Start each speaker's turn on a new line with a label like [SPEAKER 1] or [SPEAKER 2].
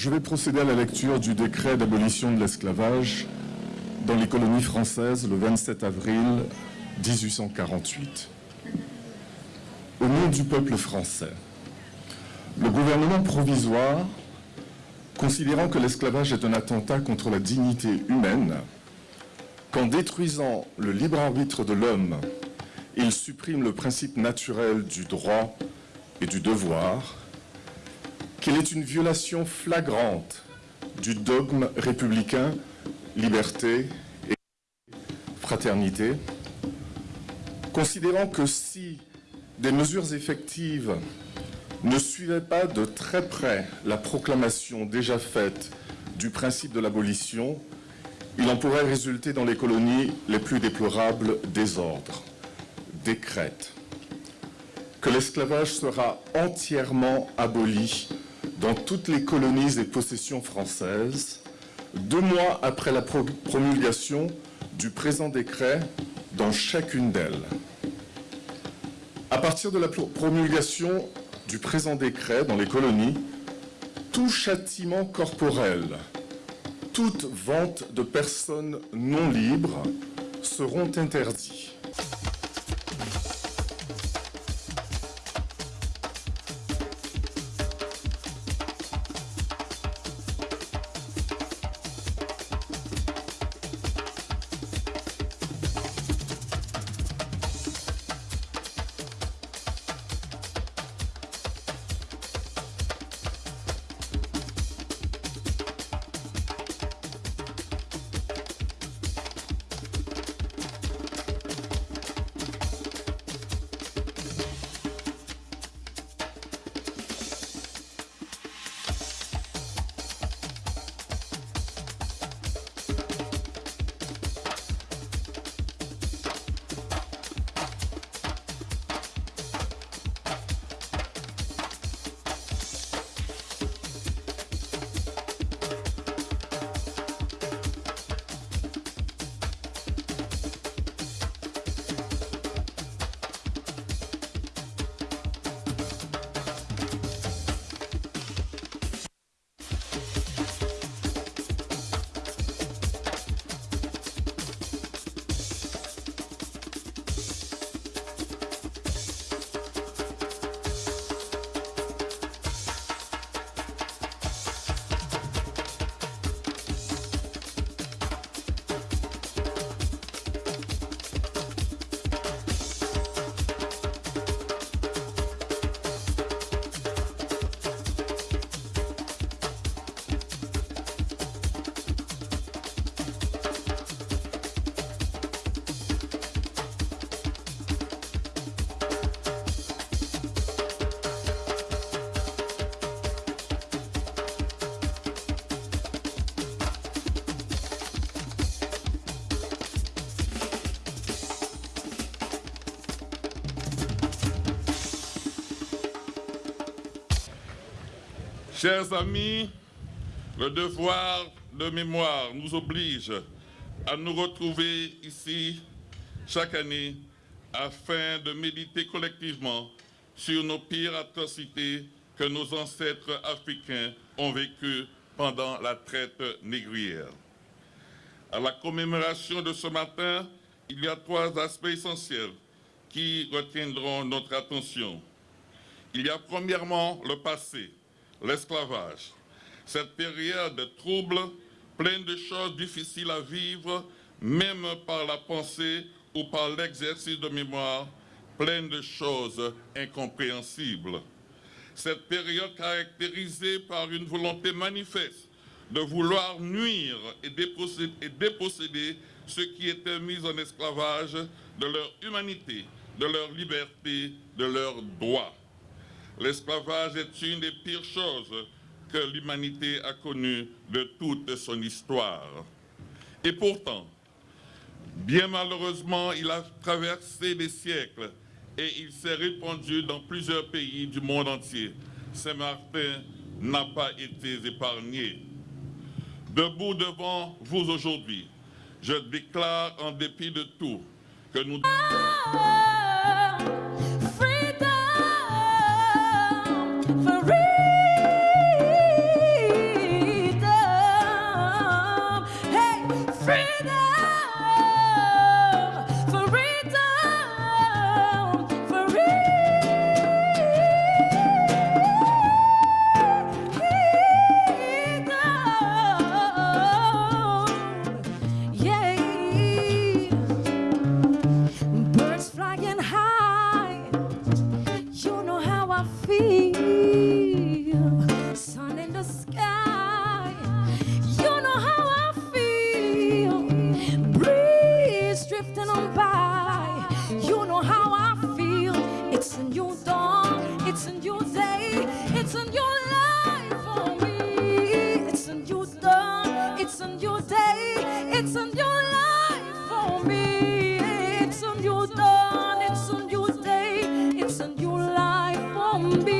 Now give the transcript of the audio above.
[SPEAKER 1] Je vais procéder à la lecture du décret d'abolition de l'esclavage dans les colonies françaises le 27 avril 1848. Au nom du peuple français, le gouvernement provisoire, considérant que l'esclavage est un attentat contre la dignité humaine, qu'en détruisant le libre arbitre de l'homme, il supprime le principe naturel du droit et du devoir, qu'il est une violation flagrante du dogme républicain liberté et fraternité, considérant que si des mesures effectives ne suivaient pas de très près la proclamation déjà faite du principe de l'abolition, il en pourrait résulter dans les colonies les plus déplorables désordres, décrète que l'esclavage sera entièrement aboli dans toutes les colonies et possessions françaises, deux mois après la promulgation du présent décret dans chacune d'elles. À partir de la promulgation du présent décret dans les colonies, tout châtiment corporel, toute vente de personnes non libres seront interdits.
[SPEAKER 2] Chers amis, le devoir de mémoire nous oblige à nous retrouver ici chaque année afin de méditer collectivement sur nos pires atrocités que nos ancêtres africains ont vécues pendant la traite négrière. À la commémoration de ce matin, il y a trois aspects essentiels qui retiendront notre attention. Il y a premièrement le passé, l'esclavage. Cette période trouble, pleine de choses difficiles à vivre, même par la pensée ou par l'exercice de mémoire, pleine de choses incompréhensibles. Cette période caractérisée par une volonté manifeste de vouloir nuire et déposséder, et déposséder ceux qui étaient mis en esclavage de leur humanité, de leur liberté, de leurs droits. L'esclavage est une des pires choses que l'humanité a connues de toute son histoire. Et pourtant, bien malheureusement, il a traversé des siècles et il s'est répandu dans plusieurs pays du monde entier. Saint-Martin n'a pas été épargné. Debout devant vous aujourd'hui, je déclare en dépit de tout que nous...
[SPEAKER 3] freedom. song. It's a new day. It's a new life for me. It's a new dawn. It's a new day. It's a new life for me. It's a new dawn. It's a new day. It's a new life for me.